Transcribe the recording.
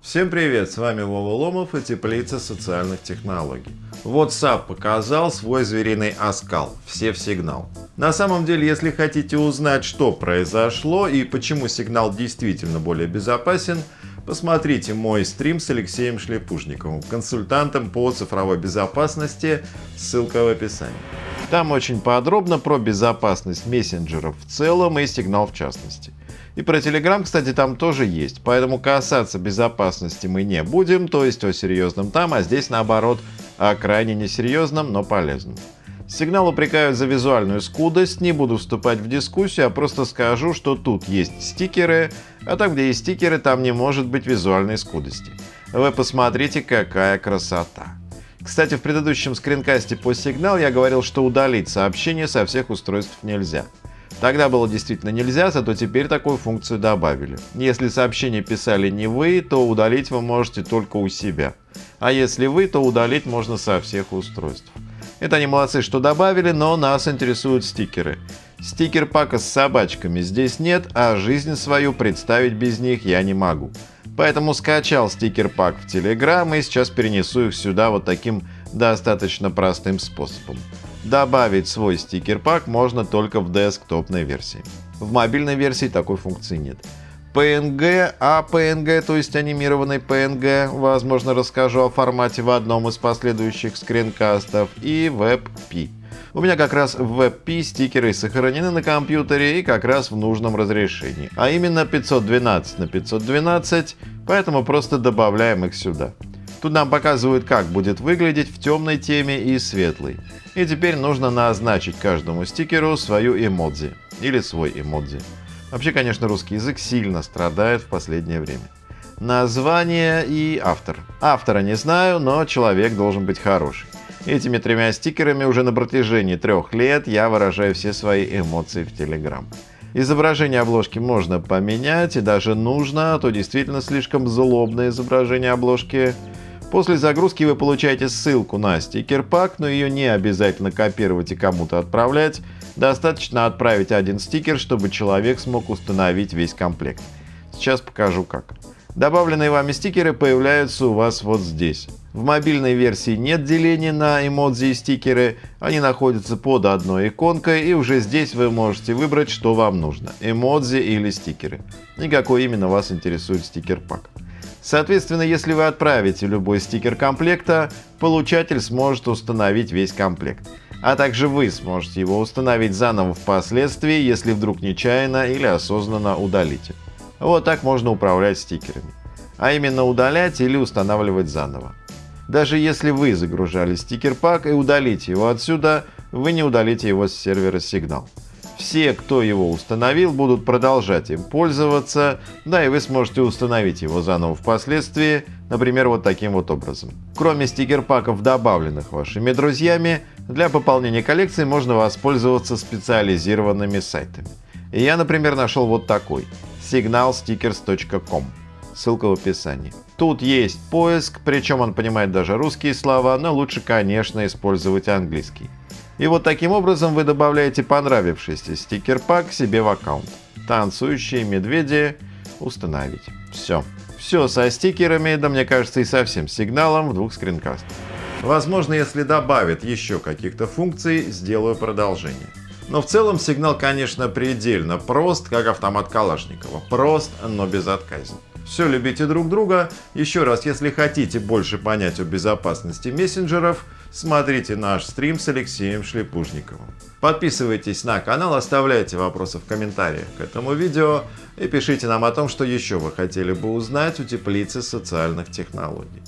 Всем привет, с вами Вова Ломов и Теплица социальных технологий. WhatsApp показал свой звериный оскал, все в сигнал. На самом деле, если хотите узнать, что произошло и почему сигнал действительно более безопасен, посмотрите мой стрим с Алексеем Шлепушниковым, консультантом по цифровой безопасности, ссылка в описании. Там очень подробно про безопасность мессенджеров в целом и сигнал в частности. И про Telegram, кстати, там тоже есть, поэтому касаться безопасности мы не будем, то есть о серьезном там, а здесь наоборот о крайне несерьезном, но полезном. Сигнал упрекают за визуальную скудость, не буду вступать в дискуссию, а просто скажу, что тут есть стикеры, а там, где есть стикеры, там не может быть визуальной скудости. Вы посмотрите, какая красота. Кстати, в предыдущем скринкасте по сигнал я говорил, что удалить сообщение со всех устройств нельзя. Тогда было действительно нельзя, зато теперь такую функцию добавили. Если сообщение писали не вы, то удалить вы можете только у себя. А если вы, то удалить можно со всех устройств. Это они молодцы, что добавили, но нас интересуют стикеры. Стикер пака с собачками здесь нет, а жизнь свою представить без них я не могу. Поэтому скачал стикер пак в Telegram и сейчас перенесу их сюда вот таким достаточно простым способом. Добавить свой стикер-пак можно только в десктопной версии. В мобильной версии такой функции нет. PNG, а PNG, то есть анимированный PNG, возможно расскажу о формате в одном из последующих скринкастов, и WebP. У меня как раз в WebP стикеры сохранены на компьютере и как раз в нужном разрешении, а именно 512 на 512, поэтому просто добавляем их сюда. Тут нам показывают, как будет выглядеть в темной теме и светлой. И теперь нужно назначить каждому стикеру свою эмодзи или свой эмодзи. Вообще, конечно, русский язык сильно страдает в последнее время. Название и автор. Автора не знаю, но человек должен быть хороший. Этими тремя стикерами уже на протяжении трех лет я выражаю все свои эмоции в Telegram. Изображение обложки можно поменять и даже нужно, а то действительно слишком злобное изображение обложки После загрузки вы получаете ссылку на стикер-пак, но ее не обязательно копировать и кому-то отправлять. Достаточно отправить один стикер, чтобы человек смог установить весь комплект. Сейчас покажу как. Добавленные вами стикеры появляются у вас вот здесь. В мобильной версии нет деления на эмодзи и стикеры, они находятся под одной иконкой и уже здесь вы можете выбрать, что вам нужно – эмодзи или стикеры. И какой именно вас интересует стикер-пак. Соответственно, если вы отправите любой стикер комплекта, получатель сможет установить весь комплект. А также вы сможете его установить заново впоследствии, если вдруг нечаянно или осознанно удалите. Вот так можно управлять стикерами. А именно удалять или устанавливать заново. Даже если вы загружали стикер-пак и удалите его отсюда, вы не удалите его с сервера Signal. Все, кто его установил, будут продолжать им пользоваться, да и вы сможете установить его заново впоследствии, например, вот таким вот образом. Кроме стикер-паков, добавленных вашими друзьями, для пополнения коллекции можно воспользоваться специализированными сайтами. Я, например, нашел вот такой – signalstickers.com. Ссылка в описании. Тут есть поиск, причем он понимает даже русские слова, но лучше, конечно, использовать английский. И вот таким образом вы добавляете понравившийся стикер-пак себе в аккаунт. Танцующие медведи установить. Все. Все со стикерами, да мне кажется и со всем сигналом в двух скринкастах. Возможно, если добавят еще каких-то функций, сделаю продолжение. Но в целом сигнал, конечно, предельно прост, как автомат Калашникова. Прост, но безотказен. Все любите друг друга. Еще раз, если хотите больше понять о безопасности мессенджеров, смотрите наш стрим с Алексеем Шлепушниковым. Подписывайтесь на канал, оставляйте вопросы в комментариях к этому видео и пишите нам о том, что еще вы хотели бы узнать у теплицы социальных технологий.